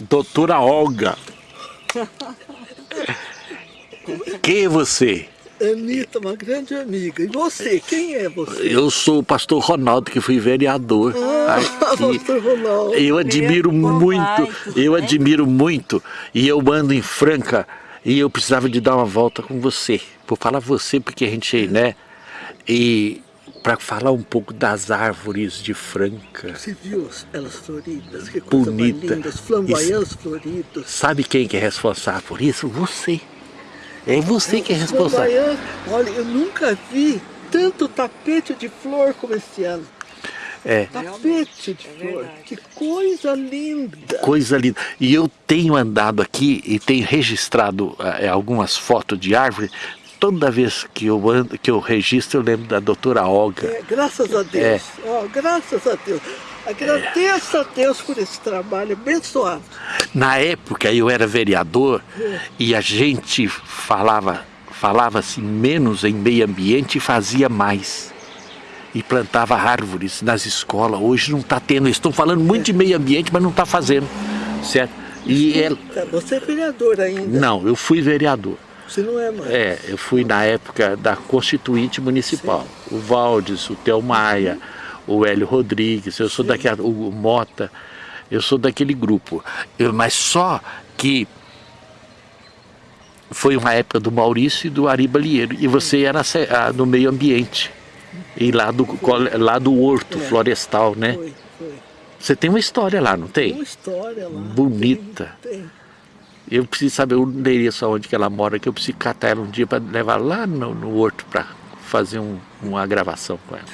Doutora Olga. Quem é você? Anitta, uma grande amiga. E você, quem é você? Eu sou o pastor Ronaldo, que fui vereador. Ah, aqui. pastor Ronaldo. Eu admiro muito, eu admiro muito. E eu ando em Franca e eu precisava de dar uma volta com você. Vou falar você porque a gente, né? E para falar um pouco das árvores de Franca. Você viu elas floridas? Que coisa mais Bonita. linda. Os floridos. Sabe quem que é responsável por isso? Você. É você que é responsável. Olha, eu nunca vi tanto tapete de flor como esse ano. É. Tapete de flor. verdade. Que coisa linda. Coisa linda. E eu tenho andado aqui e tenho registrado eh, algumas fotos de árvore. Toda vez que eu ando, que eu registro, eu lembro da doutora Olga. É, graças a É. Deus. Ó, graças a Deus. Agradeço a Deus por esse trabalho abençoado. Na época eu era vereador e a gente falava falava assim menos em meio ambiente e fazia mais. E plantava árvores nas escolas. Hoje não está tendo. Estão falando muito de meio ambiente, mas não está fazendo. Certo? E ela, Você é vereador ainda. não, eu fui vereador. Você não é mais. É, eu fui na época da Constituinte Municipal. O Valdes, o Theo Maia, o Hélio Rodrigues, eu sou daquela, o Mota, eu sou daquele grupo. Eu- mas só que foi uma época do Maurício e do Ari Balieiro. E você era ah, no meio ambiente. E lá do, lá do horto É. florestal, né? Foi, foi. Você tem uma história lá, não Tem uma tem? história lá. Bonita. Tem, tem. Eu preciso saber o endereço onde que ela mora, que eu preciso catar ela um dia para levar lá no, no horto para fazer um- uma gravação com ela.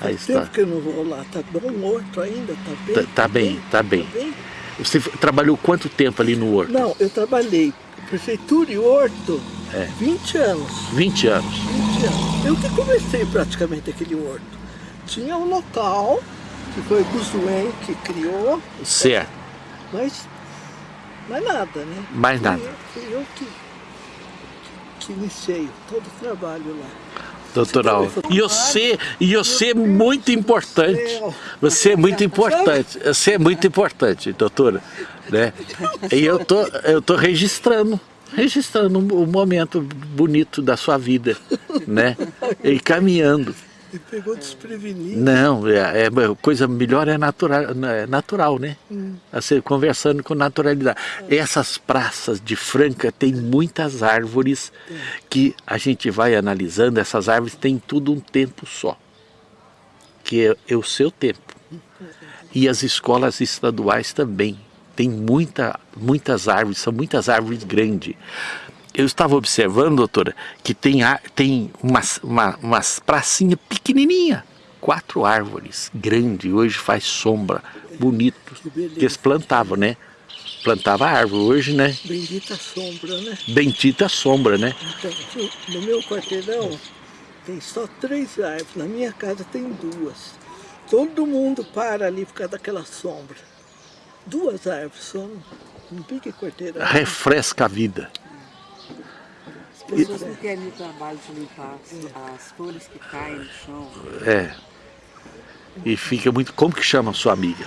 Faz tempo que eu não vou lá. Tá bom morto ainda? Tá bem? Tá- tá bem, tá bem. Você f- trabalhou quanto tempo ali no horto? Não, eu trabalhei prefeitura e horto É. 20 anos. 20 anos. 20 anos. Eu que comecei praticamente aquele horto. Tinha um local, que foi o Guzuen que criou, Certo. mas mais nada, né? Mais Fui nada. eu- Fui eu que, que iniciei todo o trabalho lá. Doutoral. E você, e você é muito importante. Você é muito importante. Você é muito importante, doutora. Né? E eu tô, eu tô registrando, registrando o momento bonito da sua vida, né? E caminhando. Me pegou desprevenido. Não, é, é coisa melhor é natural, é natural, né? Você conversando com naturalidade. Essas praças de Franca tem muitas árvores que a gente vai analisando. Essas árvores têm tudo um tempo só, que é, é o seu tempo. E as escolas estaduais também tem muita, muitas árvores, são muitas árvores grandes. Eu estava observando, doutora, que tem, tem umas, uma, umas pracinhas pequenininha, quatro árvores grandes, hoje faz sombra, bonito, que eles plantavam, né? Plantava árvore, hoje, né? Bendita sombra, né? Bendita sombra, né? Então, no meu quarteirão tem só três árvores, na minha casa tem duas. Todo mundo para ali por causa daquela sombra. Duas árvores só, um pique quarteirão. Refresca a vida. As pessoas não querem o trabalho de limpar as, folhas que caem no chão. É. E fica muito. Como que chama a sua amiga?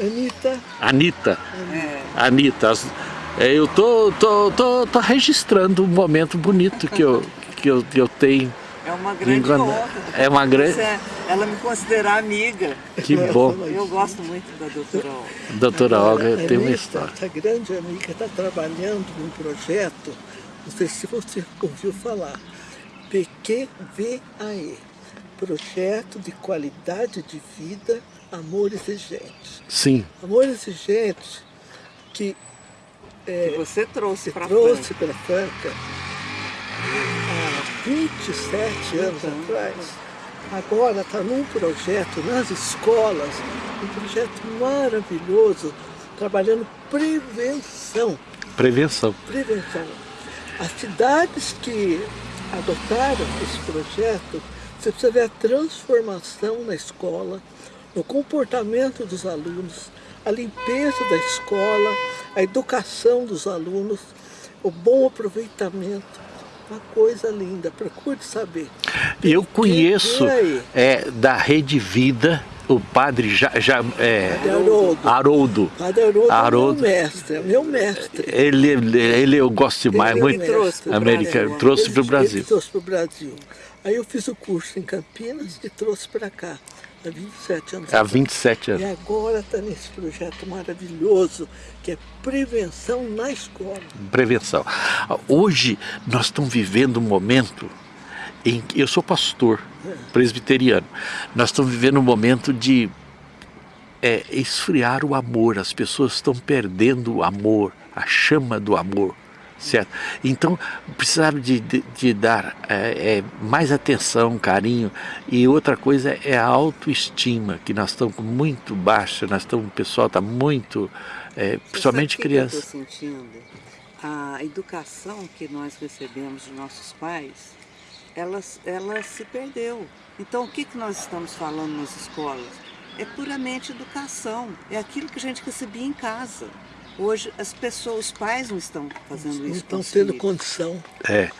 Anitta, Anitta. É, Anitta, as- é, eu tô, tô, tô, tô registrando um momento bonito que eu, que eu, que eu tenho. é uma grande honra. é uma grande- é- Ela me considerar amiga. Que bom. Eu gosto muito da doutora Olga. Doutora Olga tem uma Anitta, história. Essa grande amiga está trabalhando num projeto, não sei se você ouviu falar, PQVAE, Projeto de Qualidade de Vida, Amor Exigente. Sim, Amor Exigente, que Que você trouxe para trouxe pela Franca há 27 anos atrás, agora está num projeto nas escolas, um projeto maravilhoso, trabalhando prevenção. prevenção. Prevenção. As cidades que adotaram esse projeto, você precisa ver a transformação na escola, no comportamento dos alunos, a limpeza da escola, a educação dos alunos, o bom aproveitamento. Uma coisa linda, procure saber. Eu conheço é, da Rede Vida o padre já, é, Haroldo. Haroldo. Haroldo, é meu mestre, é meu mestre. Ele, ele eu gosto demais, Ele muito trouxe americano, trouxe Ele- para o Brasil. Ele trouxe para o Brasil. Aí eu fiz o curso em Campinas e trouxe para cá, há 27 anos Há atrás. 27 E anos. agora está nesse projeto maravilhoso, que é prevenção na escola. Prevenção. Hoje nós estamos vivendo um momento em eu sou pastor presbiteriano. Nós estamos vivendo um momento de é, esfriar o amor. As pessoas estão perdendo o amor, a chama do amor. Certo? Então, precisava de, de, de dar é, é, mais atenção, carinho. E outra coisa é a autoestima, que nós estamos muito baixa, nós estamos, o pessoal está muito, é, principalmente o que eu crianças. estou sentindo? A educação que nós recebemos de nossos pais, ela, ela se perdeu. Então, o que, que nós estamos falando nas escolas? É puramente educação. É aquilo que a gente recebia em casa. Hoje, as pessoas, os pais não estão fazendo Não isso com estão tendo condição. É,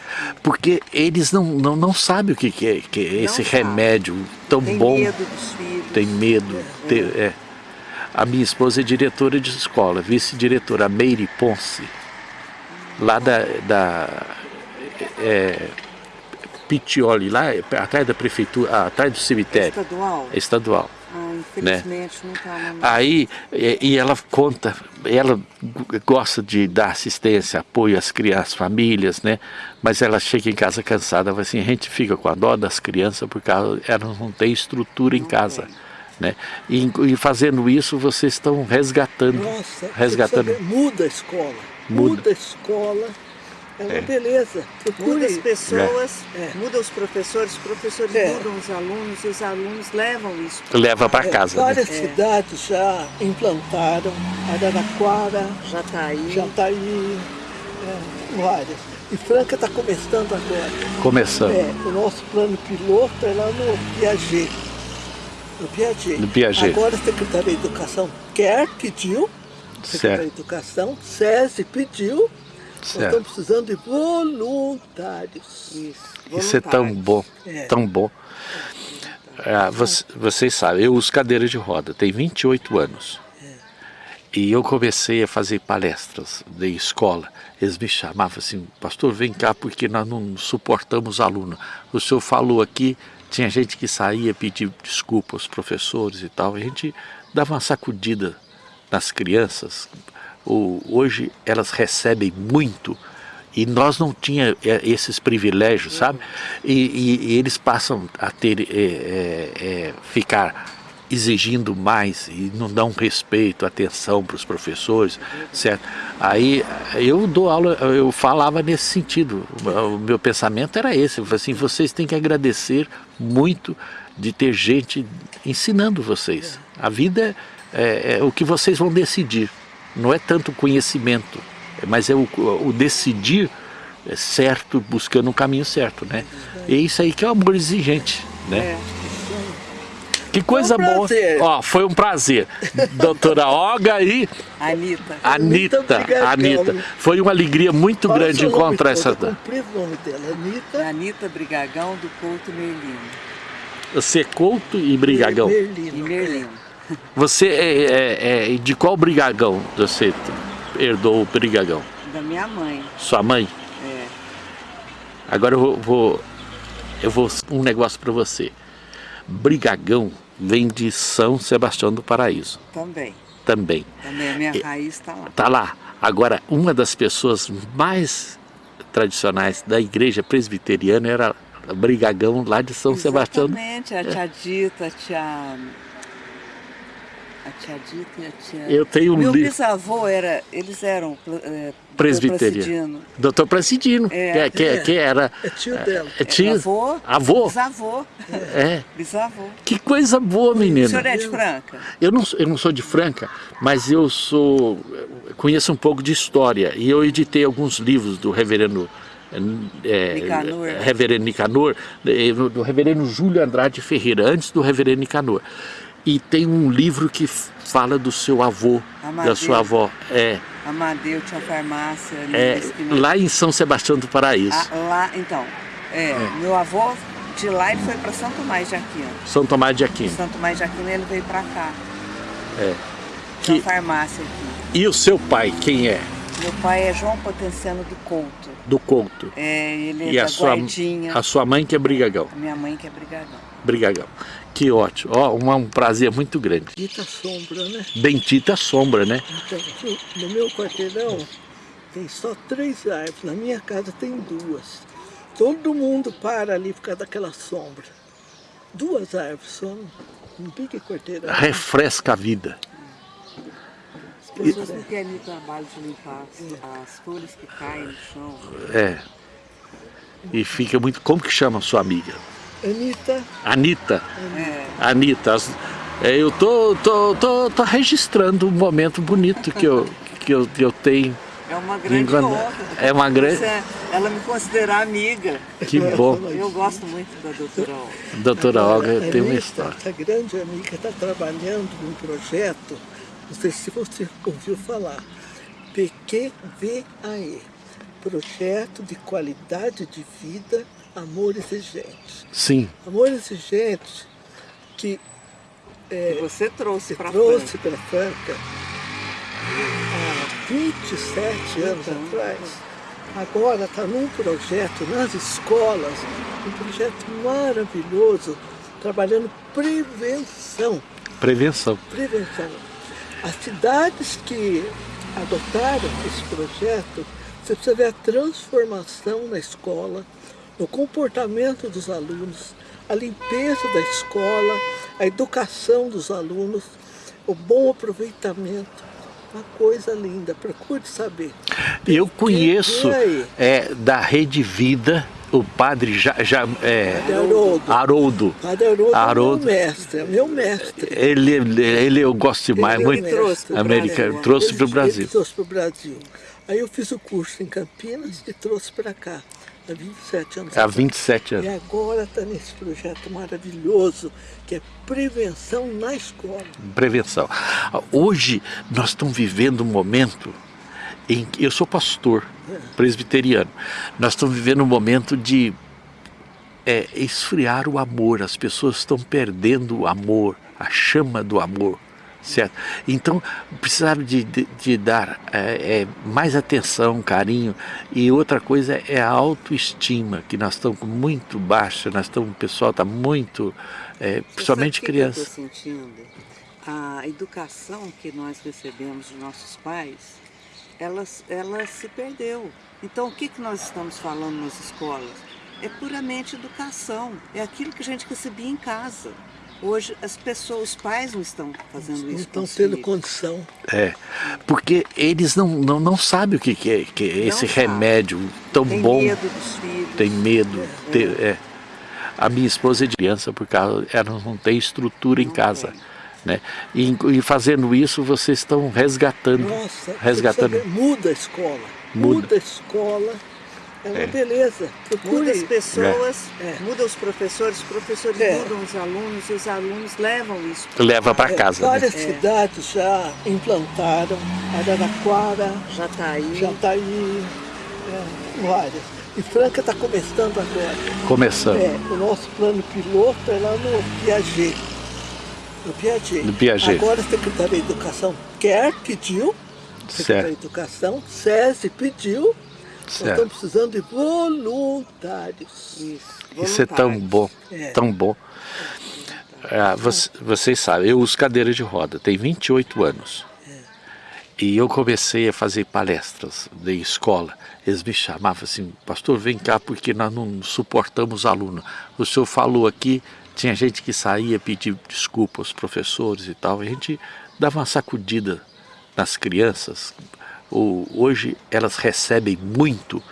porque eles não, não, não sabem o que, que é, que é Não esse sabe. remédio tão Tem bom, medo dos filhos. tem medo. tem- é. A minha esposa é diretora de escola, vice-diretora, a Meire Ponce, lá da, da é, Pitioli, lá atrás da prefeitura, atrás do cemitério, Estadual? é estadual. Ah, infelizmente não está na Aí, e, e ela conta, ela gosta de dar assistência, apoio às crianças, famílias, né? Mas ela chega em casa cansada, assim, a gente fica com a dó das crianças porque elas elas não têm estrutura em Não casa. tem. Né? E, e fazendo isso, vocês estão resgatando, Nossa, resgatando. muda a escola. Muda. Muda, a escola. É uma É. beleza. Muda Procure. as pessoas, É. muda os professores, os professores É. mudam os alunos e os alunos levam isso. Leva para É, casa. Né? várias É. cidades já implantaram, Araraquara, Já está aí. Jataí, é, várias. E Franca está começando agora. Começando. É, o nosso plano piloto é lá no Piaget. No Piaget. No Piaget. Agora a Secretaria de Educação quer, pediu. Secretaria Certo. de Educação, SESI pediu. Nós Certo. estamos precisando de voluntários. Isso. Isso é tão bom, É. tão bom. Ah, voc- vocês sabem, eu uso cadeira de roda, tenho 28 anos. E eu comecei a fazer palestras de escola. Eles me chamavam assim, pastor, vem cá porque nós não suportamos aluno. O senhor falou aqui, tinha gente que saía pedir desculpa aos professores e tal. A gente dava uma sacudida nas crianças. Hoje elas recebem muito e nós não tinha é, esses privilégios, sabe? E, e- e eles passam a ter, é, é, é, ficar exigindo mais e não dão respeito, atenção para os professores, certo? Aí eu dou aula, eu falava nesse sentido, o meu pensamento era esse, assim, vocês têm que agradecer muito de ter gente ensinando vocês. A vida é, é o que vocês vão decidir, não é tanto conhecimento, mas é o, o decidir certo, buscando o caminho certo, né? E isso aí que é o amor exigente, né? É. Que coisa Foi um boa. Ó, foi um prazer. Doutora Olga e Anitta. Anitta. Anitta. Foi uma alegria muito Fala grande encontrar essa. eu o nome dela, Anitta Anitta Brigagão do Couto Merlino. Você é Couto e Brigagão. E Merlino. Merlino. Você é, é- é- de qual Brigagão você herdou o Brigagão? Da minha mãe. Sua mãe? É. Agora eu vou, eu vou um negócio para você. Brigagão vem de São Sebastião do Paraíso, Também. também. Também a minha raiz está lá. Tá lá. Agora, uma das pessoas mais tradicionais da igreja presbiteriana era Brigagão lá de São Sebastião. Exatamente, a tia Dita, a tia... A tia Dita e a tia... Eu tenho um Meu bisavô era... Eles eram... É, Presbiteriano. Doutor Placidino, É. que, que, que era. É tio dela. É tio, Avô. avô. Bisavô. É. Bisavô. Que coisa boa, O menina. senhor é de Franca? Eu não, eu não sou de Franca, mas eu sou conheço um pouco de história e eu editei alguns livros do reverendo é, Nicanor. reverendo Nicanor, eh, do reverendo Júlio Andrade Ferreira, antes do reverendo Nicanor. E tem um livro que fala do seu avô, da Amadeu. sua avó. É, Amadeu tinha farmácia é, lá em São Sebastião do Paraíso. Ah, lá, então, é, meu avô de lá ele foi para São Tomás de Aquino. São Tomás de Aquino. São Tomás de Aquino ele veio para cá. É. Que... farmácia aqui. E o seu pai, quem é? Meu pai é João Potenciano do Couto. Do Couto. É, ele é e da a sua, Guardinha. a sua mãe que é Brigagão. A minha mãe que é Brigadão. Brigagão. Que ótimo. Ó, um, um prazer muito grande. Dita sombra, né? Bendita sombra, né? Então, no meu quarteirão tem só três árvores, na minha casa tem duas. Todo mundo para ali por causa daquela sombra. Duas árvores só, um pique quarteirão. Refresca a vida. As pessoas não querem ir trabalho de limpar as, as folhas que caem no chão. É. E fica muito... Como que chama a sua amiga? Anitta, Anitta. É. Anitta, é, eu tô, tô, tô, tô registrando um momento bonito que eu, que eu, que eu tenho. É uma grande Engana- honra. é uma grande- Ela me considera amiga. Que bom. Eu gosto muito da doutora Olga. Doutora Olga tem uma história. Essa grande amiga está trabalhando num projeto, não sei se você ouviu falar, PQVAE, Projeto de Qualidade de Vida Amor Exigente. Sim, Amor Exigente que Que você trouxe para trouxe para Franca há 27 anos Então. atrás, agora está num projeto nas escolas, um projeto maravilhoso, trabalhando prevenção. prevenção. Prevenção. As cidades que adotaram esse projeto, você precisa ver a transformação na escola, no comportamento dos alunos, a limpeza da escola, a educação dos alunos, o bom aproveitamento. Uma coisa linda, procure saber. Eu conheço é, da Rede Vida o padre já, já, é, Haroldo. Haroldo. É meu mestre, é meu mestre. Ele, ele eu gosto demais, Ele muito trouxe Brasil. trouxe Ele- para o Brasil. Ele trouxe para o Brasil. Aí eu fiz o curso em Campinas e trouxe para cá, há 27 anos Há atrás. 27 E anos. agora está nesse projeto maravilhoso, que é prevenção na escola. Prevenção. Hoje nós estamos vivendo um momento em eu sou pastor presbiteriano. Nós estamos vivendo um momento de é, esfriar o amor. As pessoas estão perdendo o amor, a chama do amor. Certo? Então, precisaram de, de, de dar é, é, mais atenção, carinho. E outra coisa é a autoestima, que nós estamos muito baixa, nós estamos, o pessoal está muito, é, principalmente crianças. Que eu estou sentindo? A educação que nós recebemos de nossos pais, ela, ela se perdeu. Então, o que, que nós estamos falando nas escolas? É puramente educação. É aquilo que a gente recebia em casa. Hoje, as pessoas, os pais não estão fazendo Não isso. estão com os tendo filhos. condição. É, porque eles não, não, não sabem o que, que é, que é esse sabe. remédio tão Tem bom, medo dos filhos. tem medo. tem- é. A minha esposa é de criança, porque ela, ela não tem estrutura em Não casa. tem. Né? E, e fazendo isso, vocês estão resgatando. Nossa, resgatando. muda a escola. Muda. Muda, a escola. É uma beleza. Procure. Muda as pessoas, É. muda os professores, os professores É. mudam os alunos e os alunos levam isso. pra Leva para É, casa. Né? várias cidades já implantaram. Araraquara, Já está aí. Jataí, é, várias. E Franca está começando agora. Começando. É, o nosso plano piloto é lá no Piaget. No Piaget. No Piaget. Agora a Secretaria de Educação quer, pediu. Secretaria Certo. de Educação, SESI pediu. Nós Certo. estamos precisando de voluntários. Isso. Isso é tão voluntários. bom, É. tão bom. Ah, você- vocês sabem, eu uso cadeira de roda, tem 28 anos. E eu comecei a fazer palestras de escola. Eles me chamavam assim, pastor, vem cá porque nós não suportamos aluno. O senhor falou aqui, tinha gente que saía pedir desculpa aos professores e tal. A gente dava uma sacudida nas crianças. O- hoje elas recebem muito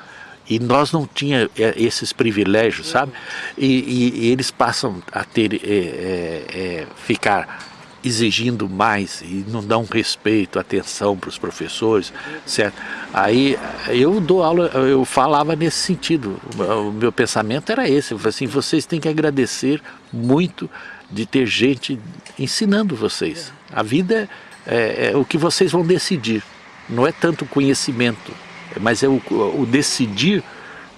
e nós não tinha é, esses privilégios, sabe? E, e- e eles passam a ter, é, é, é, ficar exigindo mais e não dão respeito, atenção para os professores, certo? Aí eu dou aula, eu falava nesse sentido, o meu pensamento era esse, eu falei assim, vocês têm que agradecer muito de ter gente ensinando vocês. A vida é, é o que vocês vão decidir, não é tanto o conhecimento, mas é o, o decidir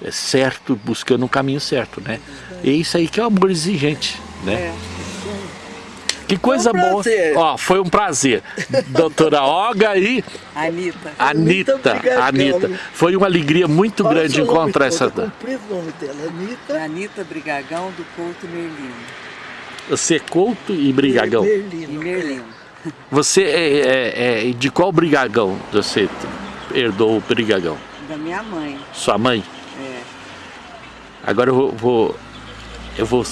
é, certo, buscando um caminho certo, né? É isso aí que é o amor exigente, né? É. Que coisa Foi um boa. Ó, foi um prazer. Doutora Olga e Anitta. Anitta. obrigado, Anitta. Foi uma alegria muito Fala grande encontrar essa... é comprido o nome dela, Anitta Anitta Brigagão do Couto Merlino. Você é Couto e Brigagão. E Merlino. Merlino. Você é, é- é- de qual Brigagão você herdou o Brigagão? Da minha mãe. Sua mãe? É. Agora eu vou, vou- eu vou